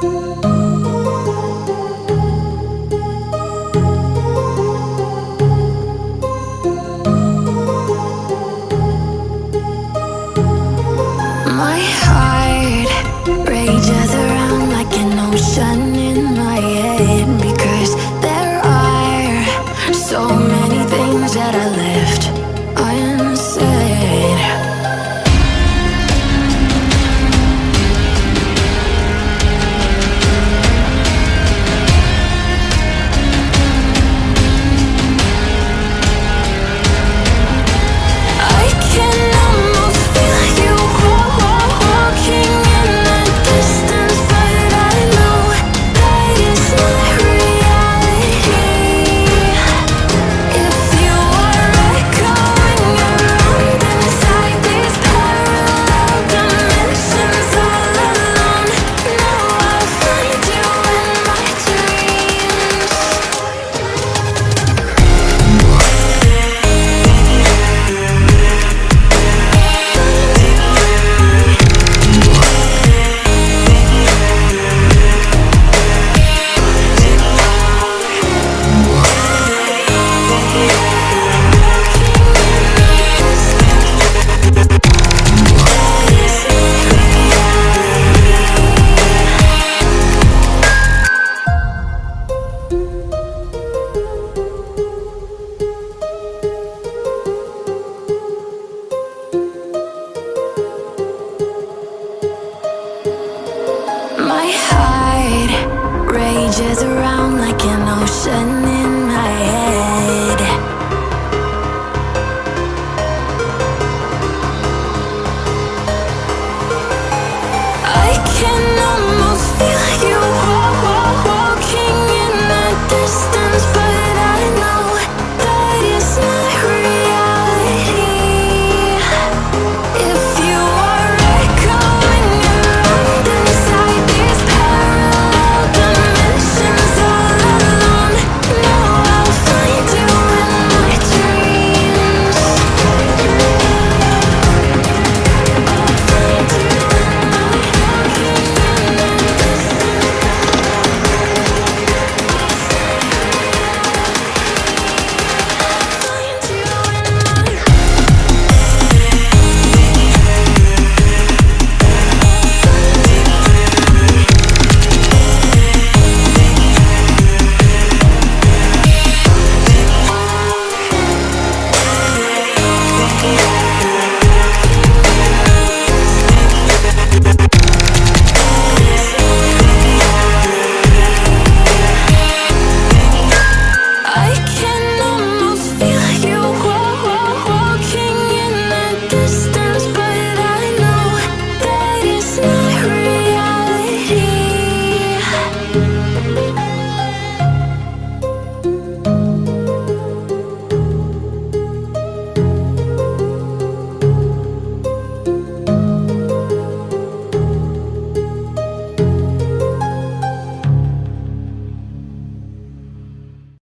My heart My